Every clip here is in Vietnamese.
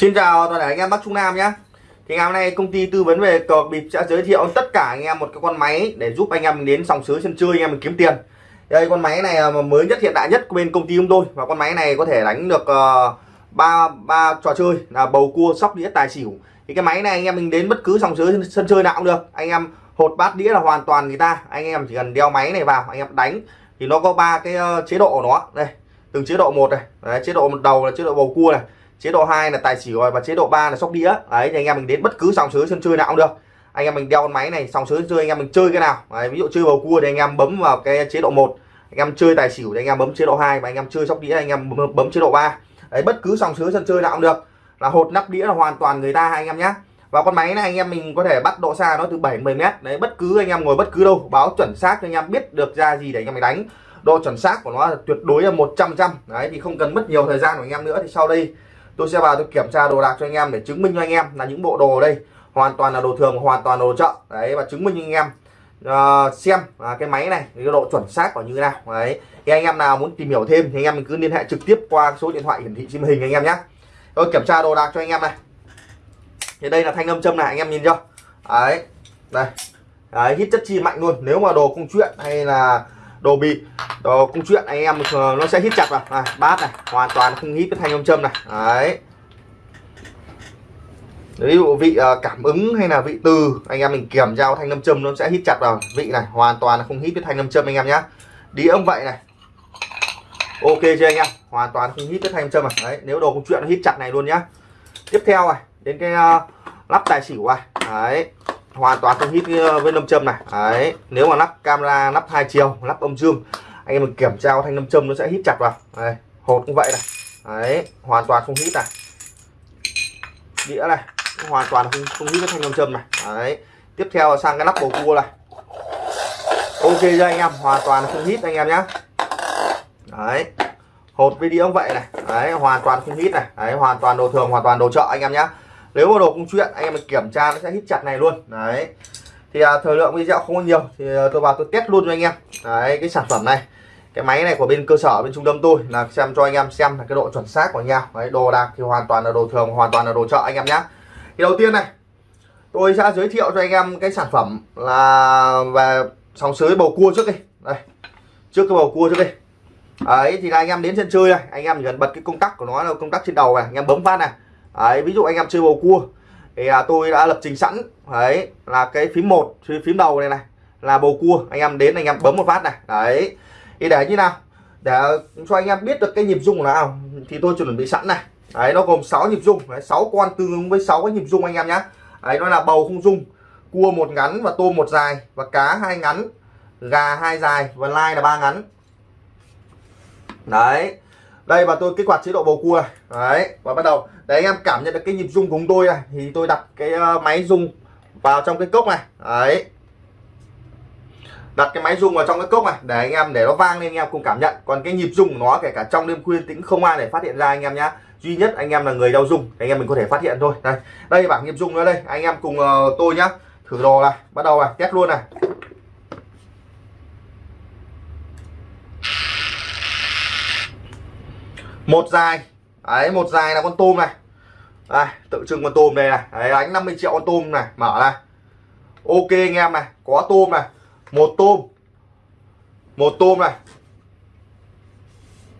Xin chào toàn thể anh em Bắc Trung Nam nhé. Thì ngày hôm nay công ty tư vấn về cờ bịp sẽ giới thiệu tất cả anh em một cái con máy để giúp anh em mình đến sòng sới sân chơi anh em mình kiếm tiền. Đây con máy này là mới nhất hiện đại nhất của bên công ty chúng tôi. Và con máy này có thể đánh được ờ, ba uh, ba trò chơi là bầu cua sóc đĩa tài xỉu. Thì cái máy này anh em mình đến bất cứ sòng sới sân chơi nào cũng được. Anh em hột bát đĩa là hoàn toàn người ta. Anh em chỉ cần đeo máy này vào anh em đánh thì nó có ba cái ờ, chế độ của nó. Đây từng chế độ một này. Đấy, chế độ một đầu là chế độ bầu cua này chế độ 2 là tài xỉu và chế độ 3 là sóc đĩa đấy thì anh em mình đến bất cứ sòng sới sân chơi nào cũng được anh em mình đeo con máy này sòng sới chơi anh em mình chơi cái nào đấy, ví dụ chơi bầu cua thì anh em bấm vào cái chế độ 1 anh em chơi tài xỉu thì anh em bấm chế độ 2 và anh em chơi sóc đĩa anh em bấm, bấm chế độ 3 đấy bất cứ sòng sới sân chơi nào cũng được là hột nắp đĩa là hoàn toàn người ta anh em nhé và con máy này anh em mình có thể bắt độ xa nó từ 7 10 mét đấy bất cứ anh em ngồi bất cứ đâu báo chuẩn xác cho anh em biết được ra gì để anh em mình đánh độ chuẩn xác của nó là tuyệt đối là 100 trăm đấy thì không cần mất nhiều thời gian của anh em nữa thì sau đây tôi sẽ vào tôi kiểm tra đồ đạc cho anh em để chứng minh cho anh em là những bộ đồ đây hoàn toàn là đồ thường hoàn toàn đồ chợ. Đấy và chứng minh cho anh em uh, xem uh, cái máy này cái độ chuẩn xác của như thế nào. Đấy thì anh em nào muốn tìm hiểu thêm thì anh em mình cứ liên hệ trực tiếp qua số điện thoại hiển thị trên hình anh em nhé. Tôi kiểm tra đồ đạc cho anh em này. Thì đây là thanh âm châm này anh em nhìn chưa? Đấy đây. Đấy hít chất chi mạnh luôn. Nếu mà đồ công chuyện hay là đồ bị. Đồ công chuyện anh em nó sẽ hít chặt vào. Này, bát này hoàn toàn không hít cái thanh âm châm này. Đấy. Ví dụ vị ờ, cảm ứng hay là vị từ anh em mình kiểm tra thanh âm châm nó sẽ hít chặt vào. Vị này hoàn toàn là không hít cái thanh âm châm anh em nhé đi ông vậy này. Ok chưa anh em? Hoàn toàn không hít cái thanh âm châm này. Đấy nếu đồ công chuyện nó hít chặt này luôn nhá. Tiếp theo này đến cái uh, lắp tài xỉu này. Đấy hoàn toàn không hít ờ, với nâm châm này. Đấy, nếu mà lắp camera, lắp hai chiều, lắp âm dương, anh em mình kiểm tra thanh nâm châm nó sẽ hít chặt vào. Đây, hột cũng vậy này. Đấy, hoàn toàn không hít này. Đĩa này hoàn toàn không không hít với thanh nâm châm này. Đấy, tiếp theo sang cái lắp bầu cua này. Ok cho anh em? Hoàn toàn không hít anh em nhé đấy, hột với đĩa cũng vậy này. Đấy, hoàn toàn không hít này. Đấy, hoàn toàn đồ thường, hoàn toàn đồ chợ anh em nhé nếu mà đồ công chuyện anh em mình kiểm tra nó sẽ hít chặt này luôn. Đấy. Thì à, thời lượng video không có nhiều thì à, tôi vào tôi test luôn cho anh em. Đấy cái sản phẩm này. Cái máy này của bên cơ sở bên trung tâm tôi là xem cho anh em xem là cái độ chuẩn xác của nhau đấy đồ đạc thì hoàn toàn là đồ thường hoàn toàn là đồ chợ anh em nhé thì đầu tiên này tôi sẽ giới thiệu cho anh em cái sản phẩm là về sóng sới bầu cua trước đi. Đây trước cái bầu cua trước đi. Ấy thì là anh em đến sân chơi này anh em chỉ cần bật cái công tắc của nó là công tắc trên đầu này anh em bấm phát này đấy ví dụ anh em chơi bầu cua thì là tôi đã lập trình sẵn. Đấy là cái phím một phím đầu này này là bầu cua. Anh em đến anh em bấm một phát này. Đấy. Thì để như nào? Để cho anh em biết được cái nhịp rung nào thì tôi chuẩn bị sẵn này. Đấy nó gồm 6 nhịp rung. Đấy, 6 con tương ứng với 6 cái nhịp rung anh em nhé đấy nó là bầu không rung. Cua một ngắn và tôm một dài và cá hai ngắn gà hai dài và lai là ba ngắn. Đấy đây và tôi kích hoạt chế độ bầu cua này. đấy và bắt đầu. Để anh em cảm nhận được cái nhịp rung của chúng tôi này. Thì tôi đặt cái ờ, máy rung vào trong cái cốc này. Đấy. Đặt cái máy rung vào trong cái cốc này để anh em để nó vang lên anh em cùng cảm nhận. Còn cái nhịp rung của nó kể cả trong đêm khuya tĩnh không ai để phát hiện ra anh em nhá. Duy nhất anh em là người đau rung anh em mình có thể phát hiện thôi. Đây đây bảng nhịp rung nữa đây. Anh em cùng uh, tôi nhá. Thử đồ này bắt đầu này test luôn này. Một dài. Đấy một dài là con tôm này. Đây tự trưng con tôm đây này. Đấy, đánh 50 triệu con tôm này. Mở này ok anh em này có tôm này. Một tôm. Một tôm này.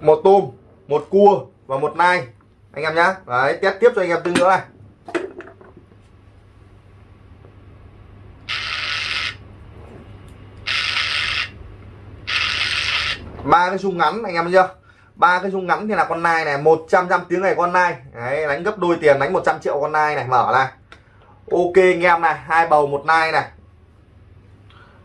Một tôm một cua và một nai. Anh em nhá. Đấy test tiếp cho anh em tư nữa này. Ba cái sung ngắn anh em thấy chưa? Ba cái rung ngắn thì là con nai này 100 trăm tiếng này con nai. Đấy, đánh gấp đôi tiền đánh 100 triệu con nai này mở này ok anh em này hai bầu một nai này.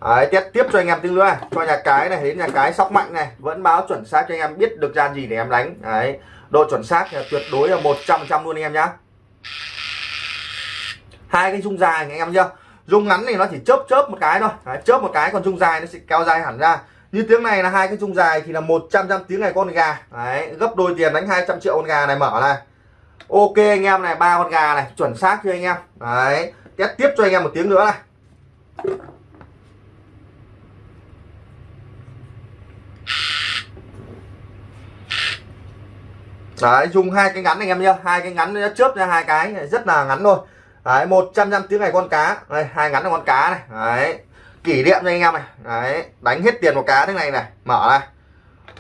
Đấy, tiếp tiếp cho anh em tiếng nữa. Này cho nhà cái này đến nhà cái sóc mạnh này. Vẫn báo chuẩn xác cho anh em biết được gian gì để em đánh. Đấy độ chuẩn xác là tuyệt đối là 100 trăm luôn anh em nhá. Hai cái rung dài anh em chưa rung ngắn thì nó chỉ chớp chớp một cái thôi. Đấy, chớp một cái còn rung dài nó sẽ kéo dài hẳn ra như tiếng này là hai cái chung dài thì là 100 trăm tiếng này con gà. Đấy, gấp đôi tiền đánh 200 triệu con gà này mở này. Ok anh em này, ba con gà này, chuẩn xác chưa anh em? Đấy, test tiếp cho anh em một tiếng nữa này. Đấy, dùng hai cái ngắn anh em nhá. Hai cái ngắn chớp ra hai cái, rất là ngắn thôi. Đấy, một trăm năm tiếng này con cá. Đây, hai ngắn là con cá này. Đấy kỷ niệm cho anh em này. Đấy, đánh hết tiền một cá thế này này, mở này.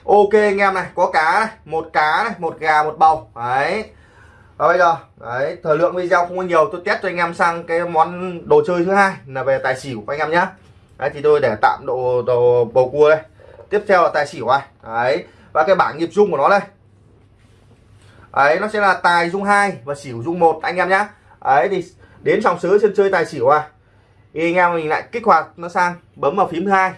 Ok anh em này, có cá này, một cá này, một gà, một bầu. Đấy. Và bây giờ, đấy, thời lượng video không có nhiều, tôi test cho anh em sang cái món đồ chơi thứ hai, là về tài xỉu anh em nhé đấy, thì tôi để tạm độ đồ bầu cua đây. Tiếp theo là tài xỉu này. Đấy, và cái bảng nhịp dung của nó đây. Ấy nó sẽ là tài dung hai và xỉu dung một, anh em nhé ấy thì đến trong sới sân chơi tài xỉu à thì anh em mình lại kích hoạt nó sang bấm vào phím thứ hai.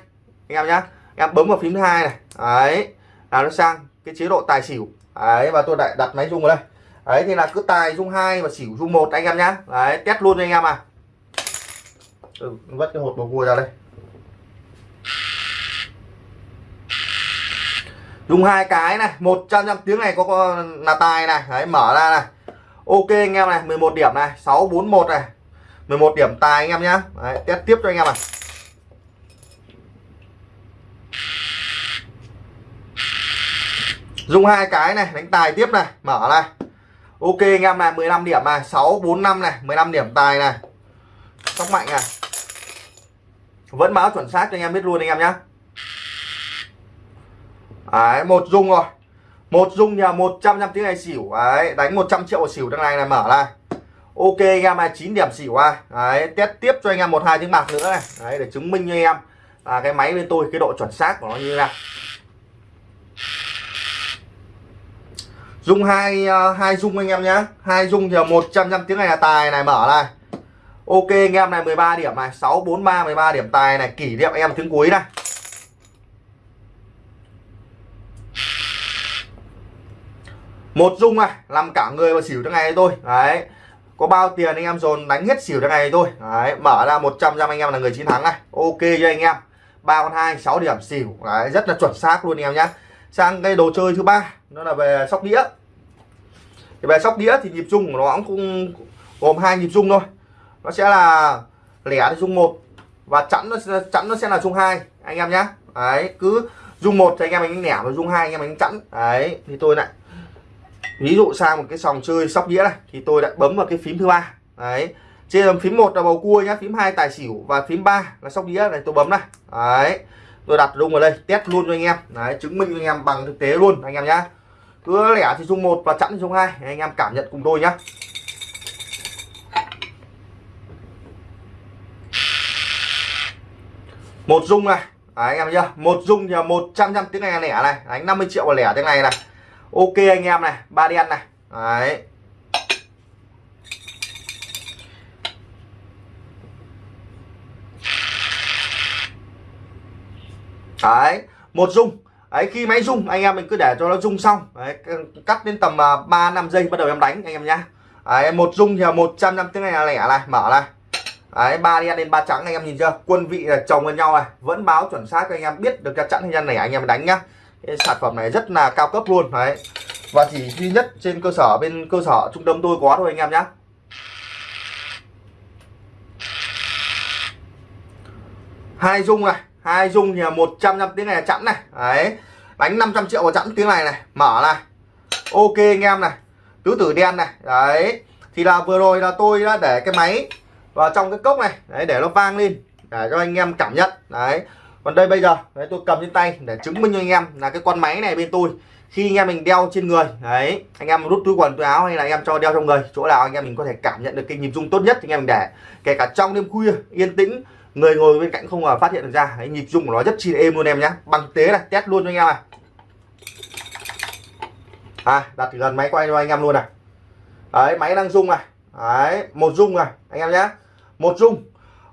Anh em nhé em bấm vào phím thứ hai này. Đấy. Là nó sang cái chế độ tài xỉu. Đấy và tôi lại đặt máy rung vào đây. Đấy thì là cứ tài rung hai và xỉu rung một anh em nhé đấy test luôn cho anh em à. Ừ, vất cái hột bầu cua ra đây. Dùng hai cái này một trăm trăm tiếng này có, có là tài này. Đấy mở ra này. Ok anh em này 11 điểm này 641 này. 11 điểm tài anh em nhá. Đấy, test tiếp cho anh em này dùng hai cái này đánh tài tiếp này mở này. Ok anh em này 15 điểm này 6 4 5 này 15 điểm tài này. Sóc mạnh này. Vẫn báo chuẩn xác cho anh em biết luôn anh em nhá. Đấy một dung rồi. Một dung nhà 100 trăm tiếng này xỉu. Đấy đánh 100 triệu xỉu đằng này này mở này ok anh em 29 điểm xỉu à. Đấy, test tiếp cho anh em một hai tiếng bạc nữa này. Đấy, để chứng minh cho anh em. Là cái máy bên tôi, cái độ chuẩn xác của nó như thế nào. Dung hai à, hai dung anh em nhé hai dung thì 100 trăm tiếng này là tài này, mở này. Ok, anh em này 13 điểm này. 643 13 điểm tài này. Kỷ niệm anh em tiếng cuối này. Một dung này làm cả người và xỉu trong ngày thôi đấy có bao tiền anh em dồn đánh hết xỉu trong ngày thôi. Đấy, mở ra 100 trăm anh em là người chiến thắng này. Ok cho anh em? Ba con hai, sáu điểm xỉu. Đấy, rất là chuẩn xác luôn anh em nhé sang cái đồ chơi thứ ba nó là về sóc đĩa. Thì về sóc đĩa thì nhịp chung của nó cũng gồm hai nhịp chung thôi. Nó sẽ là lẻ thì chung một và chẵn nó chẵn nó sẽ là chung hai, anh em nhé đấy, cứ dung một thì anh em mình lẻ và dung hai anh em mình chẵn. Đấy, thì tôi lại ví dụ sang một cái sòng chơi sóc đĩa này thì tôi đã bấm vào cái phím thứ ba. Đấy. Trên phím một là bầu cua nhá phím hai tài xỉu và phím 3 là sóc đĩa này tôi bấm này. Đấy. Tôi đặt rung vào đây test luôn cho anh em. Đấy chứng minh cho anh em bằng thực tế luôn anh em nhá. Cứ lẻ thì rung một và chẵn thì rung hai anh em cảm nhận cùng tôi nhá. Một rung này. Đấy, anh em chưa một rung thì một trăm trăm tiếng này lẻ này. Đánh 50 triệu và lẻ tiếng này này ok anh em này ba đen này. Đấy. Đấy một dung. Đấy khi máy rung anh em mình cứ để cho nó rung xong. Đấy, cắt đến tầm à, ba 3 5 giây bắt đầu em đánh anh em nhá. Đấy, một rung thì 100 năm tiếng này là lẻ này mở này. Đấy ba đen lên ba trắng anh em nhìn chưa? Quân vị là chồng lên nhau này. Vẫn báo chuẩn xác cho anh em biết được cái chắn hay nhân này anh em đánh nhá cái sản phẩm này rất là cao cấp luôn, đấy. Và chỉ duy nhất trên cơ sở, bên cơ sở trung tâm tôi có thôi anh em nhé hai dung này, hai dung thì là một trăm năm tiếng này là chẵn này. Đấy đánh 500 triệu vào chẵn tiếng này này, mở này. Ok anh em này, tứ tử đen này, đấy. Thì là vừa rồi là tôi đã để cái máy vào trong cái cốc này, đấy, để nó vang lên, để cho anh em cảm nhận, đấy còn đây bây giờ đấy tôi cầm trên tay để chứng minh cho anh em là cái con máy này bên tôi khi anh em mình đeo trên người đấy anh em rút túi quần túi áo hay là anh em cho đeo trong người chỗ nào anh em mình có thể cảm nhận được cái nhịp rung tốt nhất thì anh em mình để. Kể cả trong đêm khuya yên tĩnh người ngồi bên cạnh không mà phát hiện được ra đấy, nhịp rung của nó rất chi êm luôn em nhé bằng tế này test luôn cho anh em này. À đặt gần máy quay cho anh em luôn này. Đấy máy đang rung này. Đấy một rung này anh em nhé một rung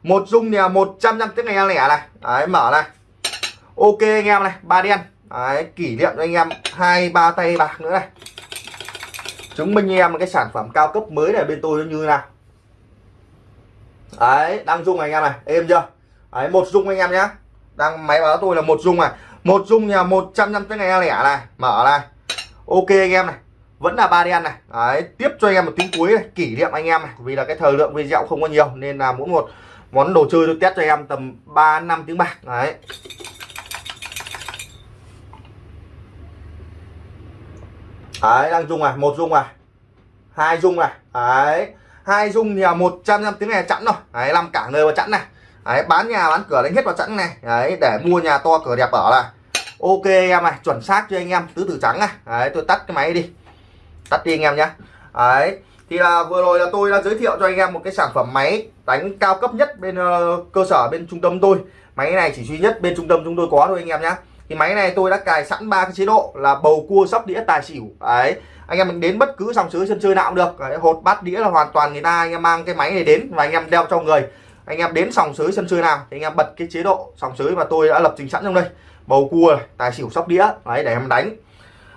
một dung nè một trăm năm tiếng nghe lẻ này. Đấy, mở này. Ok anh em này, ba đen. Đấy, kỷ niệm cho anh em hai, ba tay bạc nữa này. Chứng minh anh em cái sản phẩm cao cấp mới này bên tôi nó như nào. Đấy, đang rung anh em này. Êm chưa? Đấy, một dung anh em nhé đang máy báo tôi là một dung này. Một dung nhà một trăm năm tiếng nghe lẻ này. Mở này. Ok anh em này. Vẫn là ba đen này. Đấy, tiếp cho anh em một tiếng cuối này. Kỷ niệm anh em này. Vì là cái thời lượng video không có nhiều, nên là mỗi một món đồ chơi tôi test cho em tầm 3 năm tiếng bạc. Đấy. Đấy đang dùng à một dung à, hai dung à, đấy. Hai dung thì là một trăm năm tiếng này chẵn rồi. Đấy làm cả nơi vào chẵn này. Đấy bán nhà bán cửa đánh hết vào chẵn này. Đấy để mua nhà to cửa đẹp ở là ok em này chuẩn xác cho anh em tứ tử trắng này. Đấy tôi tắt cái máy đi. Tắt đi anh em nhé đấy thì là vừa rồi là tôi đã giới thiệu cho anh em một cái sản phẩm máy đánh cao cấp nhất bên uh, cơ sở bên trung tâm tôi. Máy này chỉ duy nhất bên trung tâm chúng tôi có thôi anh em nhé thì máy này tôi đã cài sẵn ba cái chế độ là bầu cua sóc đĩa tài xỉu. Đấy. Anh em mình đến bất cứ sòng sứ sân chơi nào cũng được. Đấy, hột bát đĩa là hoàn toàn người ta anh em mang cái máy này đến và anh em đeo trong người. Anh em đến sòng sới sân chơi nào thì anh em bật cái chế độ sòng sới mà tôi đã lập trình sẵn trong đây. Bầu cua tài xỉu sóc đĩa. Đấy để em đánh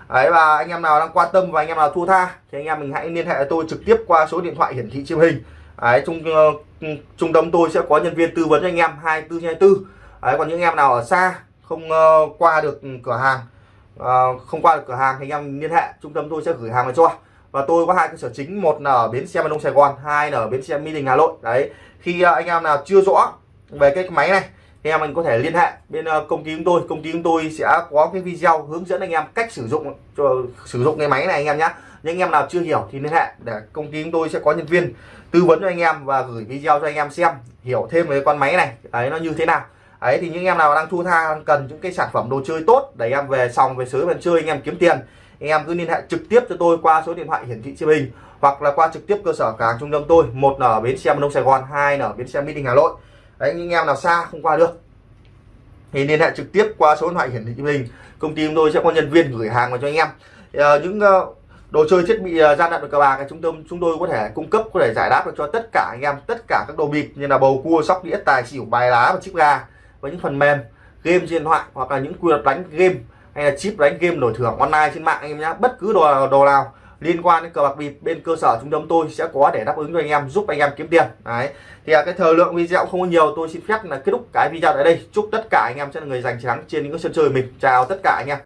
đấy và anh em nào đang quan tâm và anh em nào thua tha thì anh em mình hãy liên hệ với tôi trực tiếp qua số điện thoại hiển thị trên hình. Đấy trung uh, trung tâm tôi sẽ có nhân viên tư vấn cho anh em 24 24 đấy còn những anh em nào ở xa không uh, qua được cửa hàng uh, không qua được cửa hàng thì anh em liên hệ trung tâm tôi sẽ gửi hàng về cho. Và tôi có hai cơ sở chính một là ở bến xe miền đông sài gòn hai là ở bến xe mỹ đình hà nội. Đấy khi uh, anh em nào chưa rõ về cái máy này thì em mình có thể liên hệ bên ờ, công ty chúng tôi. Công ty chúng tôi sẽ có cái video hướng dẫn anh em cách sử dụng, cho sử dụng cái máy này anh em nhé những anh em nào chưa hiểu thì liên hệ để công ty chúng tôi sẽ có nhân viên tư vấn cho anh em và gửi video cho anh em xem, hiểu thêm về con máy này, đấy, nó như thế nào. Ấy thì những em nào đang thu tha cần những cái sản phẩm đồ chơi tốt để em về xong về sới về chơi, anh em kiếm tiền, anh em cứ liên hệ trực tiếp cho tôi qua số điện thoại hiển thị trên hình hoặc là qua trực tiếp cơ sở cửa hàng trung tâm tôi, một là ở bến xe đông sài gòn, hai là ở bến xe mỹ đình hà nội đấy những em nào xa không qua được. Thì liên hệ trực tiếp qua số điện thoại hiển thị trên hình. Công ty chúng tôi sẽ có nhân viên gửi hàng vào cho anh em. À, những uh, đồ chơi thiết bị uh, gian lận cờ bạc chúng tôi chúng tôi có thể cung cấp có thể giải đáp được cho tất cả anh em tất cả các đồ bịp như là bầu cua sóc đĩa tài xỉu bài lá và chip gà với những phần mềm game trên điện thoại hoặc là những quy luật đánh game hay là chip đánh game đổi thưởng online trên mạng anh em nhé bất cứ đồ đồ nào liên quan đến cờ bạc bịp bên cơ sở trung tâm tôi sẽ có để đáp ứng cho anh em, giúp anh em kiếm tiền. Đấy. Thì à, cái thời lượng video không có nhiều, tôi xin phép là kết thúc cái video tại đây. Chúc tất cả anh em sẽ là người giành chiến thắng trên những sân chơi mình. Chào tất cả anh em.